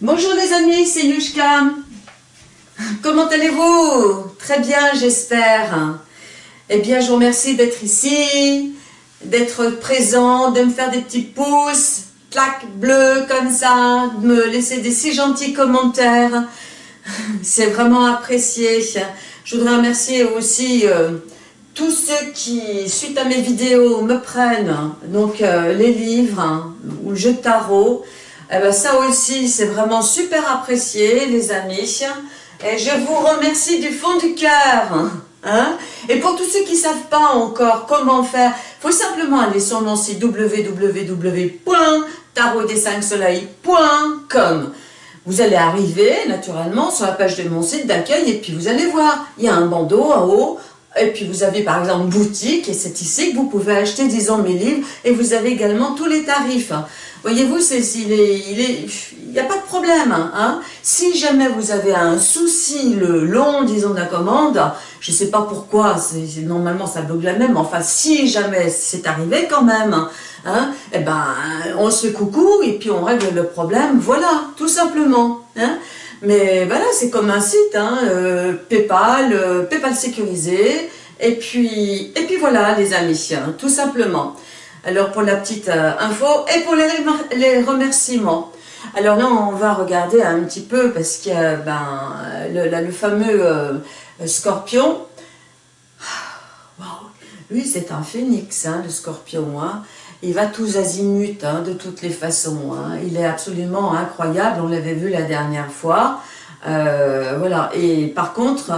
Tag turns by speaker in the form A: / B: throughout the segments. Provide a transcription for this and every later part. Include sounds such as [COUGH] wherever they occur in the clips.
A: Bonjour les amis, c'est Yushka. Comment allez-vous? Très bien, j'espère. Eh bien, je vous remercie d'être ici, d'être présent, de me faire des petits pouces, clac, bleu comme ça, de me laisser des si gentils commentaires. C'est vraiment apprécié. Je voudrais remercier aussi euh, tous ceux qui, suite à mes vidéos, me prennent donc euh, les livres hein, ou le jeu tarot. Eh ben, ça aussi, c'est vraiment super apprécié, les amis. Et je vous remercie du fond du cœur. Hein. Et pour tous ceux qui ne savent pas encore comment faire, faut simplement aller sur mon site www.tarotdes5soleils.com. Vous allez arriver naturellement sur la page de mon site d'accueil et puis vous allez voir, il y a un bandeau en haut et puis vous avez par exemple boutique et c'est ici que vous pouvez acheter disons mes livres et vous avez également tous les tarifs. Voyez-vous, il n'y a pas de problème. Hein. Si jamais vous avez un souci le long, disons, de la commande, je ne sais pas pourquoi, normalement ça bloque la même, enfin si jamais c'est arrivé quand même, hein, eh ben, on se coucou et puis on règle le problème, voilà, tout simplement. Hein. Mais voilà, c'est comme un site, hein, euh, Paypal, euh, Paypal sécurisé, et puis, et puis voilà les amis, hein, tout simplement. Alors pour la petite euh, info et pour les, remerciements. Alors là on va regarder un petit peu parce qu'il a ben, le, fameux euh, scorpion. [SIGHS] Lui c'est un phénix hein, le scorpion. Hein. Il va tous azimuts hein, de toutes les façons. Il est absolument incroyable, on l'avait vu la dernière fois. Euh, voilà, et par contre,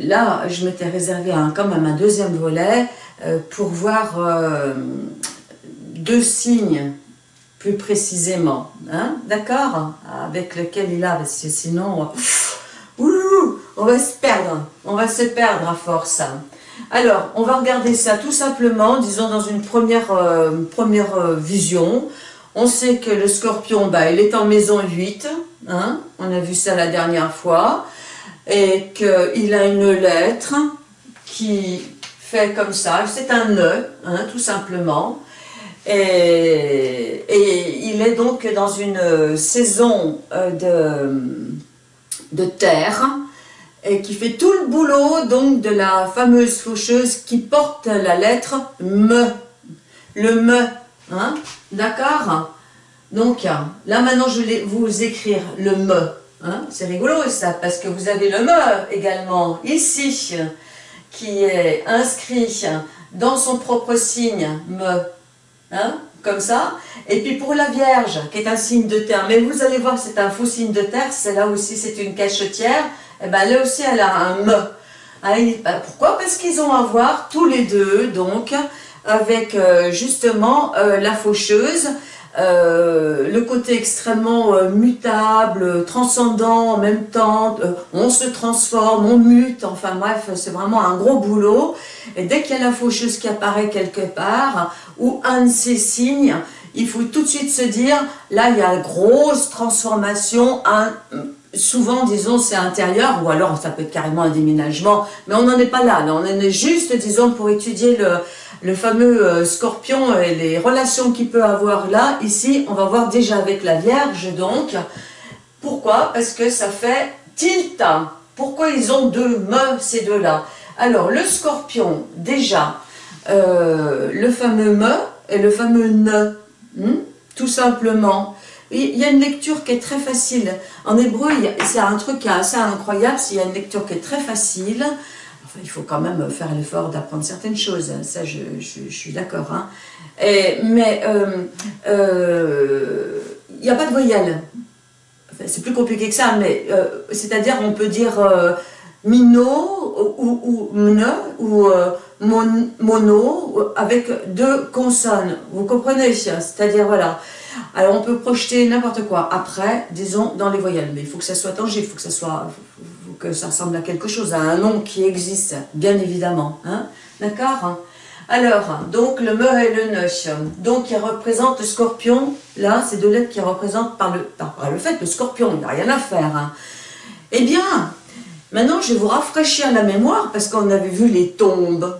A: là, je m'étais réservé un, quand même un deuxième volet euh, pour voir euh, deux signes plus précisément, hein, d'accord? Avec lequel il a, parce que sinon, on va se perdre, on va se perdre à force. Alors, on va regarder ça tout simplement, disons dans une première, euh, première vision. On sait que le scorpion, bah, il est en maison 8, hein, on a vu ça la dernière fois, et qu'il a une lettre qui fait comme ça, c'est un nœud, hein, tout simplement. Et, il est donc dans une saison euh, de, de terre et qui fait tout le boulot donc de la fameuse faucheuse qui porte la lettre me, le me, hein, d'accord? Donc là maintenant je vais vous écrire le me, hein, c'est rigolo ça parce que vous avez le me également ici, qui est inscrit dans son propre signe, me, hein, comme ça. Et puis pour la Vierge, qui est un signe de terre, mais vous allez voir, c'est un faux signe de terre, c'est là aussi, c'est une cachetière, et eh ben là aussi, elle a un me. Ah, pourquoi? Parce qu'ils ont à voir tous les deux, donc, avec euh, justement euh, la faucheuse, euh, le côté extrêmement euh, mutable, transcendant en même temps, euh, on se transforme, on mute, enfin bref, c'est vraiment un gros boulot. Et dès qu'il y a la faucheuse qui apparaît quelque part, ou un de ces signes, il faut tout de suite se dire, là il y a une grosse transformation, souvent, disons, c'est intérieur, ou alors ça peut être carrément un déménagement, mais on n'en est pas là, là, on est juste, disons, pour étudier le, le fameux euh, scorpion et les relations qu'il peut avoir là, ici, on va voir déjà avec la Vierge, donc. Pourquoi? Parce que ça fait tilt. Pourquoi ils ont deux me, ces deux-là? Alors, le scorpion, déjà, euh, le fameux me et le fameux ne, hmm, tout simplement. Il y a une lecture qui est très facile. En hébreu, c'est un truc assez incroyable, il y a une lecture qui est très facile il faut quand même faire l'effort d'apprendre certaines choses, ça je, suis d'accord. Hein. Mais euh, euh, il n'y a pas de voyelle. c'est plus compliqué que ça, mais euh, c'est-à-dire on peut dire mino ou, ou mne ou mono avec deux consonnes. Vous comprenez? C'est-à-dire voilà. Alors on peut projeter n'importe quoi. Après, disons dans les voyelles, mais il faut que ça soit tangible, il faut que ça soit que ça ressemble à quelque chose, à un nom qui existe, bien évidemment. Hein D'accord? Alors, donc le me et le ne, donc qui représente le scorpion, là, c'est deux lettres qui représentent par le, par, le fait, le scorpion, il n'y a rien à faire. Hein. Eh bien, maintenant je vais vous rafraîchir la mémoire, parce qu'on avait vu les tombes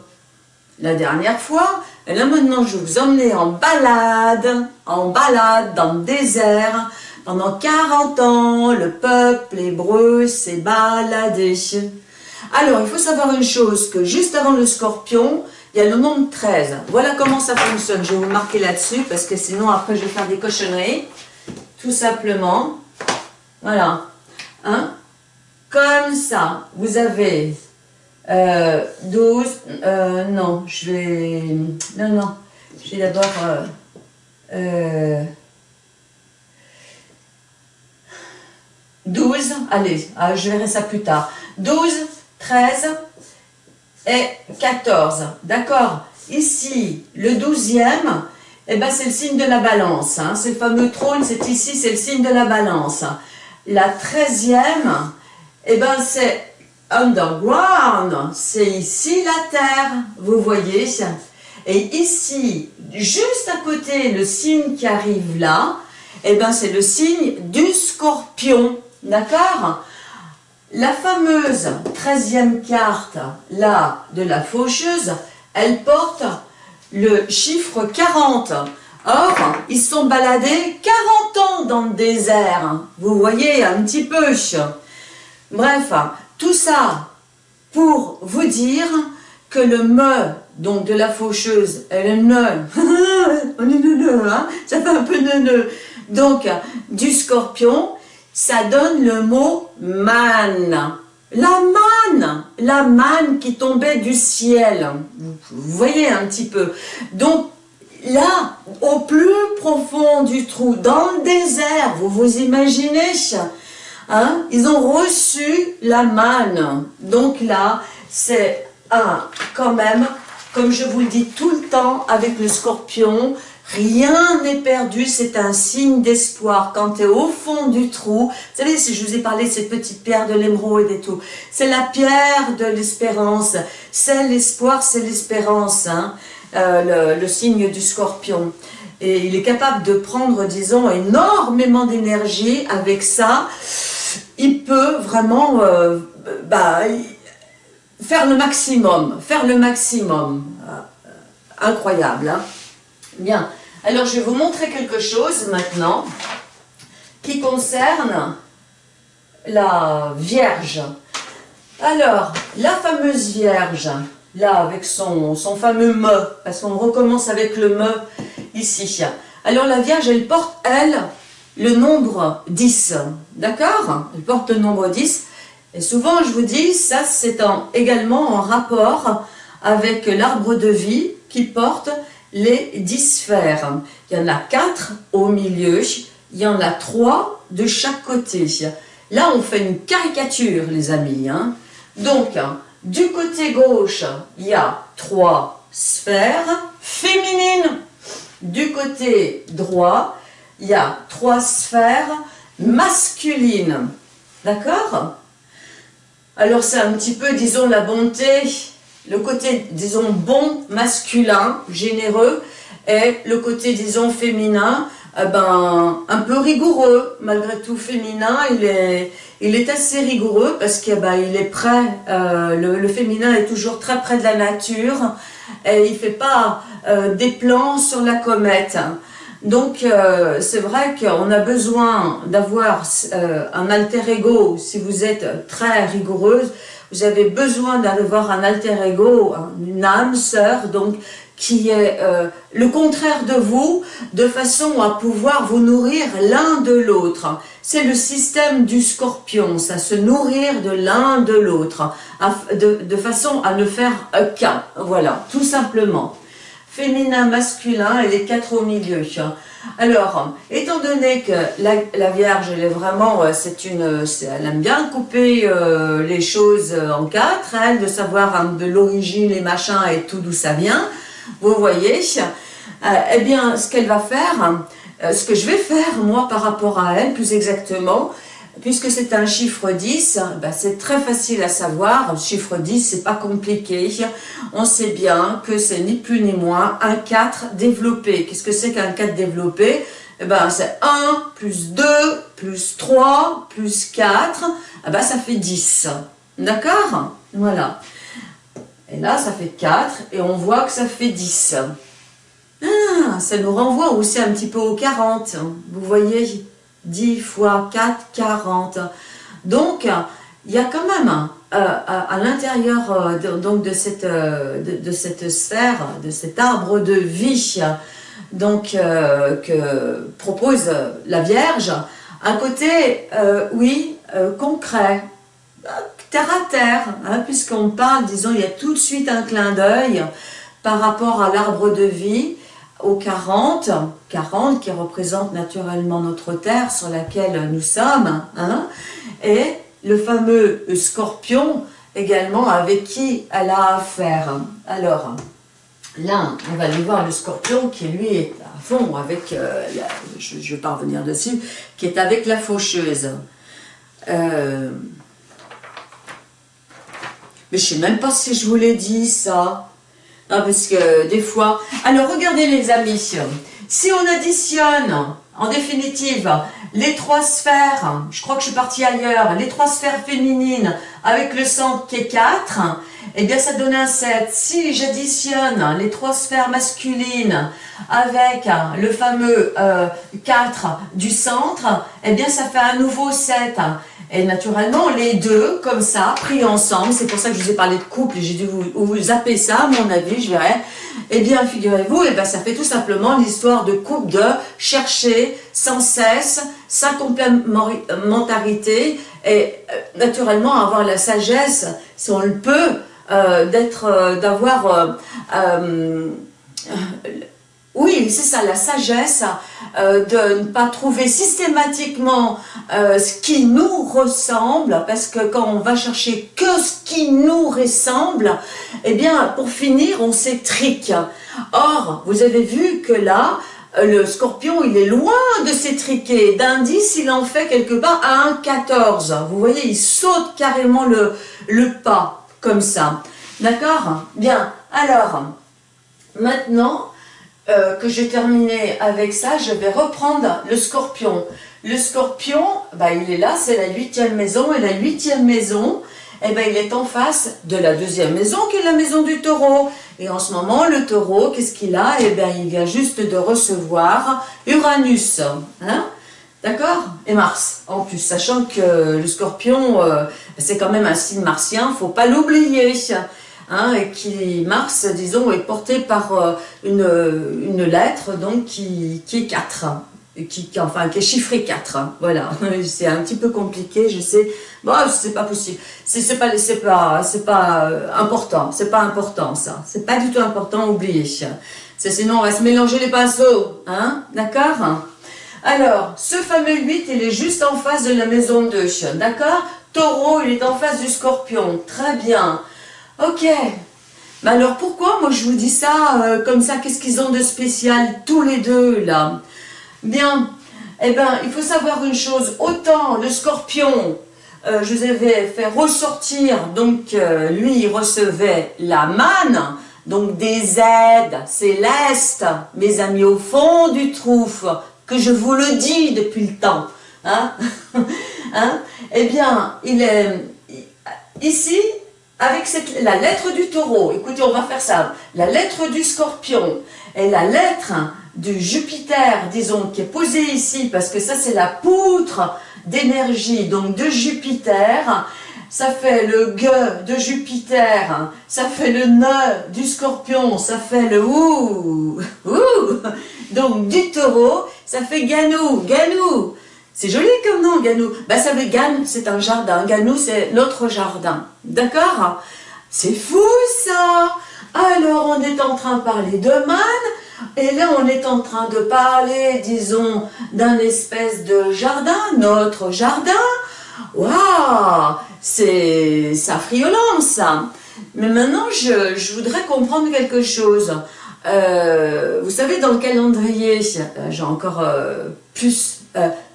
A: la dernière fois, et là maintenant je vais vous emmener en balade, en balade dans le désert, Pendant 40 ans, le peuple hébreu s'est baladé. Alors, il faut savoir une chose, que juste avant le scorpion, il y a le nombre 13. Voilà comment ça fonctionne. Je vais vous marquer là-dessus, parce que sinon, après, je vais faire des cochonneries. Tout simplement. Voilà. Hein? Comme ça, vous avez euh, 12, euh, non, je vais, non, non, je vais d'abord, euh, 12, euh, allez, ah, je verrai ça plus tard, 12, 13 et 14, d'accord. Ici, le 12e, eh ben, c'est le signe de la balance, hein. c'est le fameux trône, c'est ici, c'est le signe de la balance. La 13e, eh ben, c'est underground, c'est ici la Terre, vous voyez. Et ici, juste à côté, le signe qui arrive là, eh ben c'est le signe du scorpion, d'accord? La fameuse 13e carte, là, de la faucheuse, elle porte le chiffre 40. Or, ils sont baladés 40 ans dans le désert, vous voyez un petit peu. Bref, tout ça pour vous dire que le me, donc de la faucheuse, et le [LAUGHS] ne, hein, ça fait un peu ne, donc du scorpion, ça donne le mot man. La manne, la manne qui tombait du ciel. Vous voyez un petit peu. Donc là, au plus profond du trou, dans le désert, vous vous imaginez Hein? Ils ont reçu la manne. Donc là, c'est un, quand même, comme je vous le dis tout le temps avec le scorpion, rien n'est perdu, c'est un signe d'espoir. Quand tu es au fond du trou, vous savez, si je vous ai parlé de cette petite pierre de l'émeraude et tout, c'est la pierre de l'espérance, c'est l'espoir, c'est l'espérance, hein? euh, le signe du scorpion et il est capable de prendre, disons, énormément d'énergie avec ça il peut vraiment euh, bah, faire le maximum, faire le maximum. Euh, incroyable, hein Bien, alors je vais vous montrer quelque chose maintenant qui concerne la Vierge. Alors, la fameuse Vierge, là avec son, fameux me, parce qu'on recommence avec le me ici. Alors la Vierge, elle porte, elle, le nombre 10, d'accord? Elle porte le nombre 10, et souvent je vous dis, ça c'est également en rapport avec l'arbre de vie qui porte les 10 sphères. Il y en a 4 au milieu, il y en a 3 de chaque côté. Là on fait une caricature les amis. Hein. Donc, du côté gauche, il y a 3 sphères féminines. Du côté droit, il y a trois sphères masculines. D'accord? Alors c'est un petit peu, disons, la bonté, le côté, disons, bon, masculin, généreux, et le côté, disons, féminin, eh ben, un peu rigoureux, malgré tout féminin, il est, assez rigoureux parce qu'il il est prêt, euh, le, féminin est toujours très près de la nature, et il fait pas euh, des plans sur la comète. Donc, euh, c'est vrai qu'on a besoin d'avoir un alter ego, si vous êtes très rigoureuse, vous avez besoin d'avoir un alter ego, une âme sœur, donc qui est euh, le contraire de vous, de façon à pouvoir vous nourrir l'un de l'autre. C'est le système du scorpion, ça, se nourrir de l'un de l'autre, de, de façon à ne faire qu'un, voilà, tout simplement féminin, masculin et les quatre au milieu. Alors, étant donné que la, Vierge, elle est vraiment, euh, c'est une, elle aime bien couper euh, les choses en quatre, elle, de savoir de l'origine, les machins et tout d'où ça vient, vous voyez, euh, eh bien, ce qu'elle va faire, ce que je vais faire, moi, par rapport à elle, plus exactement, Puisque c'est un chiffre 10, ben c'est très facile à savoir. Un chiffre 10, c'est pas compliqué. On sait bien que c'est ni plus ni moins un 4 développé. Qu'est-ce que c'est qu'un 4 développé? Eh ben, c'est 1 plus 2 plus 3 plus 4. Eh ben, ça fait 10. D'accord? Voilà. Et là, ça fait 4 et on voit que ça fait 10. Ah, ça nous renvoie aussi un petit peu au 40. Vous voyez? 10 fois 4, 40. Donc, il y a quand même euh, à, l'intérieur euh, donc de cette, euh, de, sphère, de cet arbre de vie donc, que propose la Vierge, un côté, oui, concret, terre à terre, hein, puisqu'on parle, disons, il y a tout de suite un clin d'œil par rapport à l'arbre de vie, au 40, 40 qui représente naturellement notre terre sur laquelle nous sommes, hein, et le fameux scorpion également avec qui elle a affaire. Alors, là, on va aller voir le scorpion qui lui est à fond avec, euh, je ne vais pas revenir dessus, qui est avec la faucheuse. Euh, mais je ne sais même pas si je vous l'ai dit ça. Ah, parce que des fois... Alors, regardez les amis, si on additionne, en définitive, les trois sphères, je crois que je suis partie ailleurs, les trois sphères féminines avec le centre qui est 4, eh bien ça donne un 7. Si j'additionne les trois sphères masculines avec le fameux 4 euh, du centre, eh bien ça fait un nouveau 7. Et naturellement, les deux, comme ça, pris ensemble, c'est pour ça que je vous ai parlé de couple, j'ai dû vous, vous zapper ça, à mon avis, je verrai. Eh bien, figurez-vous, eh bien, ça fait tout simplement l'histoire de couple de chercher sans cesse sa complémentarité et euh, naturellement avoir la sagesse, si on le peut, euh, d'être, euh, d'avoir oui, c'est ça, la sagesse euh, de ne pas trouver systématiquement euh, ce qui nous ressemble, parce que quand on va chercher que ce qui nous ressemble, eh bien, pour finir, on s'étrique. Or, vous avez vu que là, euh, le scorpion, il est loin de s'étriquer. D'un 10, il en fait quelque part à un 14. Vous voyez, il saute carrément le, le pas, comme ça. D'accord? Bien, alors, maintenant, euh, que j'ai terminé avec ça, je vais reprendre le scorpion. Le scorpion, bah, il est là, c'est la huitième maison, et la huitième maison, eh ben, il est en face de la deuxième maison, qui est la maison du taureau. Et en ce moment, le taureau, qu'est-ce qu'il a? Eh bien, il vient juste de recevoir Uranus. Hein? D'accord? Et Mars, en plus, sachant que le scorpion, euh, c'est quand même un signe martien, faut pas l'oublier. Hein, et qui, Mars, disons, est porté par euh, une, une, lettre donc qui, qui est 4, qui, enfin, qui est chiffré 4, voilà, [LAUGHS] c'est un petit peu compliqué, je sais, bon, c'est pas possible, c'est pas, c'est pas, c'est pas euh, important, c'est pas important ça, c'est pas du tout important, oubliez, sinon on va se mélanger les pinceaux, hein, d'accord? Alors, ce fameux 8, il est juste en face de la maison 2, d'accord? Taureau, il est en face du scorpion, très bien. Ok. Mais alors pourquoi moi je vous dis ça euh, comme ça Qu'est-ce qu'ils ont de spécial tous les deux là? Bien, eh bien il faut savoir une chose. Autant le scorpion, euh, je vous avais fait ressortir, donc euh, lui il recevait la manne, donc des aides célestes, mes amis au fond du trou, que je vous le dis depuis le temps. Hein, [LAUGHS] hein? Eh bien, il est ici, avec la lettre du taureau, écoutez, on va faire ça, la lettre du scorpion et la lettre du Jupiter, disons, qui est posée ici, parce que ça c'est la poutre d'énergie, donc de Jupiter, ça fait le G de Jupiter, ça fait le ne du scorpion, ça fait le ou, ou, donc du taureau, ça fait ganou, ganou, c'est joli comme nom, Ganou. Ben, ça veut Gan, c'est un jardin. Ganou, c'est notre jardin. D'accord? C'est fou, ça Alors, on est en train de parler de man, et là, on est en train de parler, disons, d'un espèce de jardin, notre jardin. Waouh C'est ça friolant, ça. Mais maintenant, je, voudrais comprendre quelque chose. Euh, vous savez, dans le calendrier, euh, j'ai encore euh, plus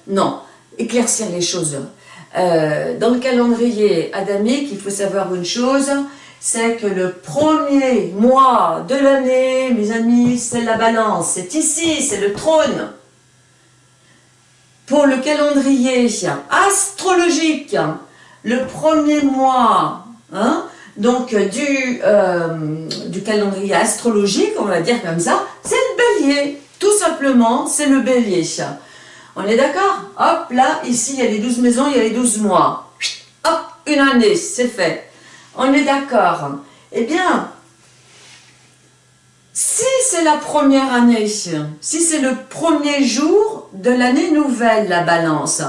A: non, éclaircir les choses. Euh, dans le calendrier adamique, il faut savoir une chose, c'est que le premier mois de l'année, mes amis, c'est la balance. C'est ici, c'est le trône. Pour le calendrier astrologique, le premier mois, hein, donc du, euh, du calendrier astrologique, on va dire comme ça, c'est le bélier. Tout simplement, c'est le bélier. On est d'accord Hop, là, ici, il y a les 12 maisons, il y a les 12 mois. Hop, une année, c'est fait. On est d'accord. Eh bien, si c'est la première année, si c'est le premier jour de l'année nouvelle, la balance,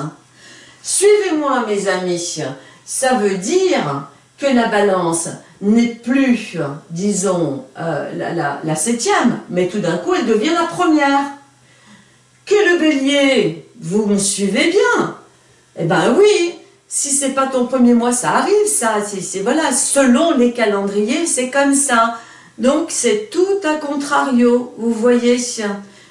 A: suivez-moi mes amis, ça veut dire que la balance n'est plus, disons, euh, la, septième, mais tout d'un coup elle devient la première. Que le bélier, vous me suivez bien. Eh bien oui, si c'est pas ton premier mois, ça arrive, ça, c'est voilà, selon les calendriers, c'est comme ça. Donc c'est tout à contrario, vous voyez,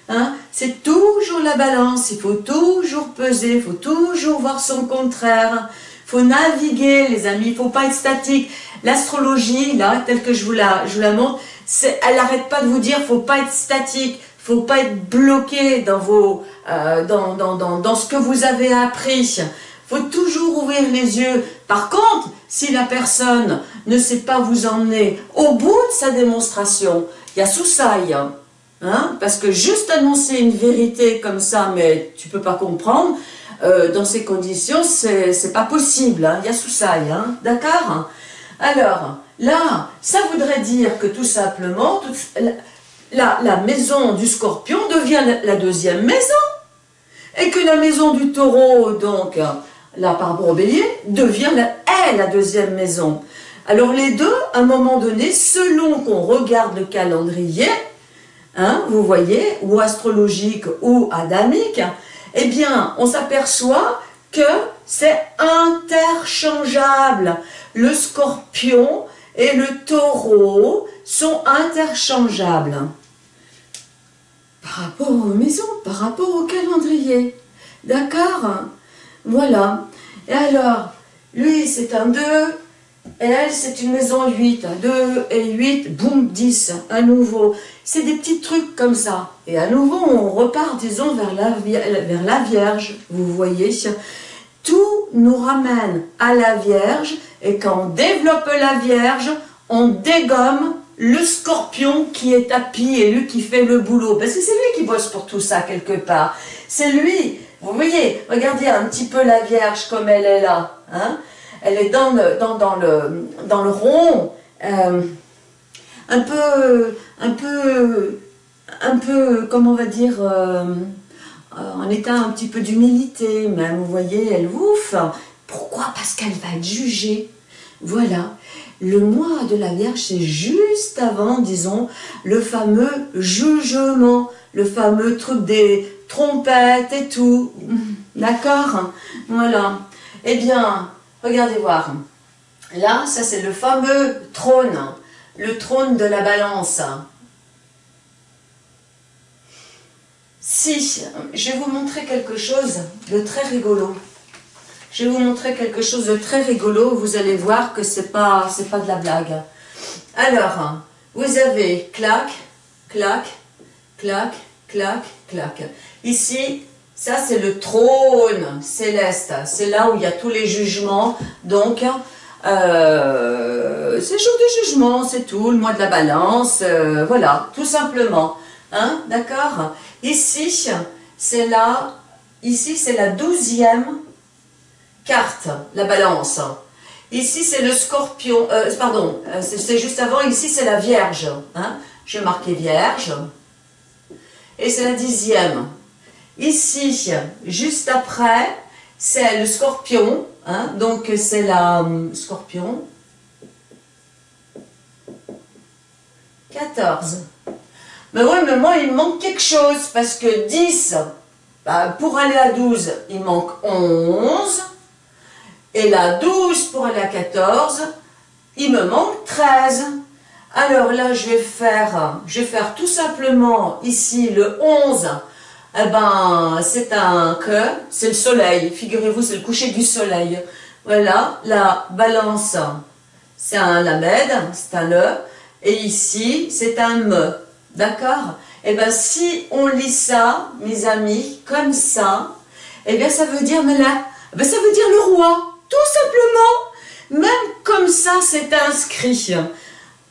A: hein, c'est toujours la balance, il faut toujours peser, il faut toujours voir son contraire, il faut naviguer les amis, il faut pas être statique. L'astrologie, là, telle que je vous la, je la montre, elle n'arrête pas de vous dire, faut pas être statique, faut pas être bloqué dans, vos, euh, dans, dans, dans, dans ce que vous avez appris, faut toujours ouvrir les yeux. Par contre, si la personne ne sait pas vous emmener au bout de sa démonstration, il y a soussaille. Hein, parce que juste annoncer une vérité comme ça, mais tu peux pas comprendre, euh, dans ces conditions, c'est pas possible. Hein, il y a soussaille, hein, d'accord? Alors, là, ça voudrait dire que tout simplement, la, la, maison du scorpion devient la, la deuxième maison. Et que la maison du taureau, donc, là par devient la, est la deuxième maison. Alors les deux, à un moment donné, selon qu'on regarde le calendrier, hein, vous voyez, ou astrologique ou adamique, eh bien, on s'aperçoit que c'est interchangeable. Le scorpion et le taureau sont interchangeables. Par rapport aux maisons, par rapport au calendrier. D'accord voilà. Et alors, lui, c'est un 2, et elle, c'est une maison 8. 2 et 8, boum, 10, à nouveau. C'est des petits trucs comme ça. Et à nouveau, on repart, disons, vers la, vers la Vierge, vous voyez. Tout nous ramène à la Vierge, et quand on développe la Vierge, on dégomme le scorpion qui est tapis et lui qui fait le boulot. Parce que c'est lui qui bosse pour tout ça, quelque part. C'est lui vous voyez, regardez un petit peu la Vierge comme elle est là. Hein elle est dans le, dans, le, dans le rond, euh, un peu, un peu, un peu, comment on va dire, euh, en état un petit peu d'humilité même, vous voyez, elle ouf. Pourquoi? Parce qu'elle va être jugée. Voilà. Le mois de la Vierge, c'est juste avant, disons, le fameux jugement, le fameux truc des, trompette et tout. [LAUGHS] D'accord? Voilà. Eh bien, regardez voir. Là, ça c'est le fameux trône, le trône de la balance. Si, je vais vous montrer quelque chose de très rigolo. Je vais vous montrer quelque chose de très rigolo, vous allez voir que c'est pas, pas de la blague. Alors, vous avez clac, clac, clac, clac, clac. Ici, ça c'est le trône céleste, c'est là où il y a tous les jugements, donc euh, c'est jour du jugement, c'est tout, le mois de la balance, euh, voilà, tout simplement, hein, d'accord? Ici, c'est là, ici c'est la douzième carte, la balance. Ici c'est le scorpion, euh, pardon, c'est juste avant, ici c'est la vierge, hein marquer vierge, et c'est la dixième. Ici, juste après, c'est le scorpion, hein, donc c'est la hum, scorpion. 14. Mais oui, mais moi, il manque quelque chose, parce que 10, bah, pour aller à 12, il manque 11, et la 12 pour à 14, il me manque 13. Alors là, je vais faire, je vais faire tout simplement ici le 11, eh ben, c'est un que, c'est le soleil. Figurez-vous, c'est le coucher du soleil. Voilà, la balance, c'est un lamed, c'est un le, et ici, c'est un me. D'accord? Eh bien, si on lit ça, mes amis, comme ça, eh bien, ça veut dire, mais là, eh ben, ça veut dire le roi, tout simplement. Même comme ça, c'est inscrit.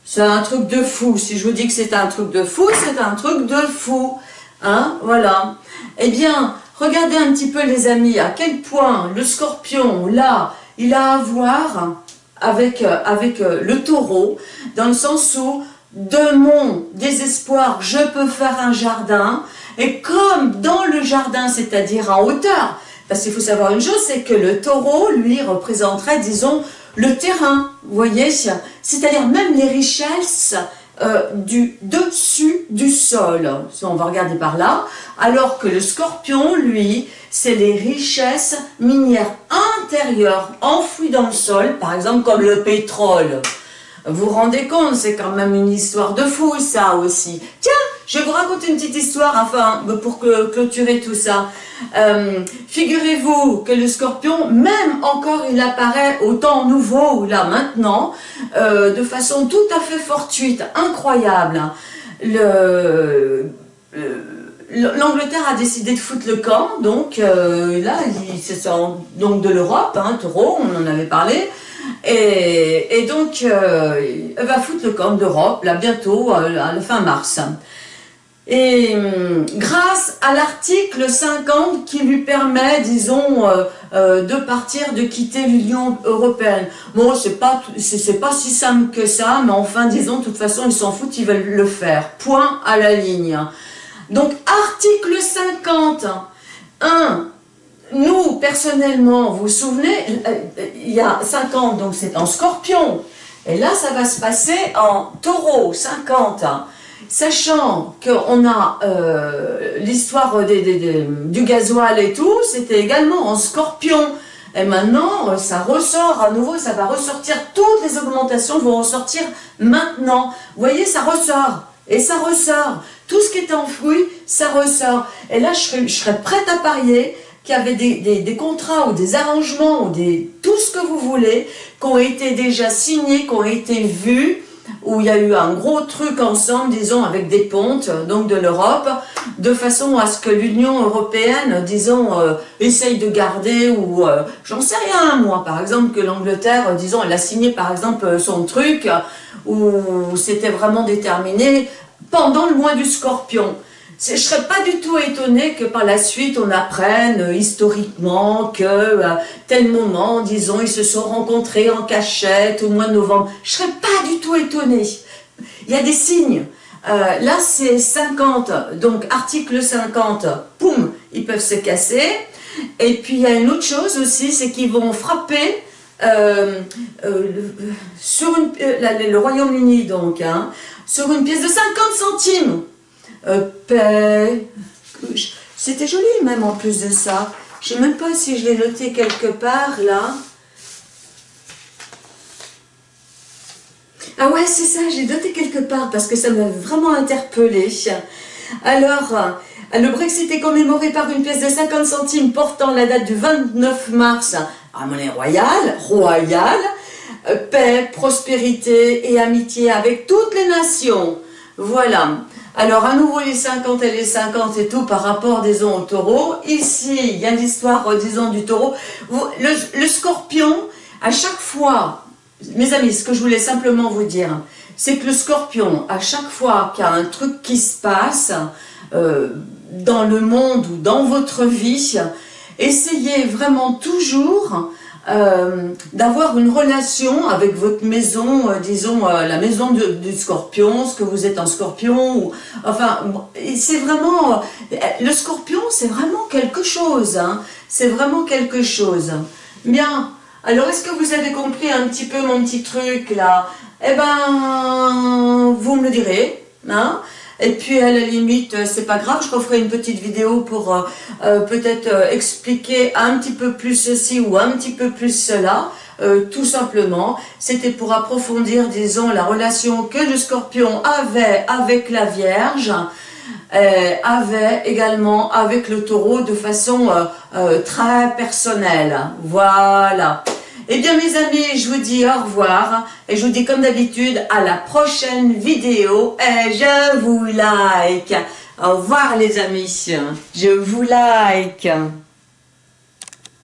A: C'est un truc de fou. Si je vous dis que c'est un truc de fou, c'est un truc de fou. Hein, voilà. Eh bien, Regardez un petit peu les amis, à quel point le scorpion, là, il a à voir avec, euh, avec euh, le taureau, dans le sens où de mon désespoir, je peux faire un jardin, et comme dans le jardin, c'est-à-dire en hauteur, parce faut savoir une chose, c'est que le taureau, lui, représenterait, disons, le terrain, vous voyez, c'est-à-dire même les richesses euh, du dessus du sol, on va regarder par là, alors que le scorpion, lui, c'est les richesses minières intérieures enfouies dans le sol, par exemple comme le pétrole. Vous vous rendez compte, c'est quand même une histoire de fou ça aussi. Tiens, je vais vous raconter une petite histoire, pour clôturer tout ça. Euh, figurez-vous que le scorpion, même encore il apparaît au temps nouveau, là maintenant, euh, de façon tout à fait fortuite, incroyable. L'Angleterre a décidé de foutre le camp, donc euh, là, c'est donc de l'Europe, hein, taureau, on en avait parlé, et, donc elle va foutre le camp d'Europe, là bientôt, à la fin mars. Et hum, grâce à l'article 50 qui lui permet, disons, euh, euh, de partir, de quitter l'Union Européenne. Bon, c'est pas, c'est pas si simple que ça, mais enfin, disons, de toute façon, ils s'en foutent, ils veulent le faire. Point à la ligne. Donc, article 50. 1. Nous, personnellement, vous vous souvenez, euh, il y a 50, donc c'est en scorpion. Et là, ça va se passer en taureau, 50 sachant qu'on a euh, l'histoire du gasoil et tout, c'était également en scorpion. Et maintenant, euh, ça ressort à nouveau, ça va ressortir, toutes les augmentations vont ressortir maintenant. Vous voyez, ça ressort, et ça ressort. Tout ce qui est enfoui, ça ressort. Et là, je serais, prête à parier qu'il y avait des, des, contrats ou des arrangements ou des, tout ce que vous voulez qui ont été déjà signés, qui ont été vus, où il y a eu un gros truc ensemble, disons, avec des pontes, donc de l'Europe, de façon à ce que l'Union Européenne, disons, euh, essaye de garder, ou euh, j'en sais rien, moi, par exemple, que l'Angleterre, disons, elle a signé, par exemple, son truc, où c'était vraiment déterminé pendant le mois du scorpion. Je ne serais pas du tout étonnée que par la suite on apprenne euh, historiquement que à tel moment, disons, ils se sont rencontrés en cachette au mois de novembre. Je ne serais pas du tout étonnée. Il y a des signes. Euh, là, c'est 50, donc article 50, poum, ils peuvent se casser. Et puis, il y a une autre chose aussi, c'est qu'ils vont frapper euh, sur le Royaume-Uni, donc, hein, sur une pièce de 50 centimes. Euh, paix. C'était joli même en plus de ça. Je ne sais même pas si je l'ai noté quelque part là. Ah ouais, c'est ça, j'ai noté quelque part parce que ça m'a vraiment interpellé. Alors, euh, le Brexit est commémoré par une pièce de 50 centimes portant la date du 29 mars à monnaie royale, royale, euh, paix, prospérité et amitié avec toutes les nations. Voilà. Alors, à nouveau, les 50 et les 50 et tout par rapport, disons, au taureau. Ici, il y a l'histoire, euh, disons, du taureau. Le, scorpion, à chaque fois, mes amis, ce que je voulais simplement vous dire, c'est que le scorpion, à chaque fois qu'il y a un truc qui se passe euh, dans le monde ou dans votre vie, essayez vraiment toujours euh, d'avoir une relation avec votre maison, euh, disons euh, la maison du scorpion, ce que vous êtes en scorpion, enfin, c'est vraiment, le scorpion c'est vraiment quelque chose, hein, c'est vraiment quelque chose. Bien, alors est-ce que vous avez compris un petit peu mon petit truc là? Eh ben, vous me le direz, hein? Et puis à la limite, euh, c'est pas grave, je referai une petite vidéo pour euh, euh, peut-être expliquer un petit peu plus ceci ou un petit peu plus cela. tout simplement, c'était pour approfondir, disons, la relation que le scorpion avait avec la Vierge, avait également avec le taureau de façon très personnelle. Voilà. Eh bien mes amis, je vous dis au revoir et je vous dis comme d'habitude à la prochaine vidéo et je vous like. Au revoir les amis, je vous like.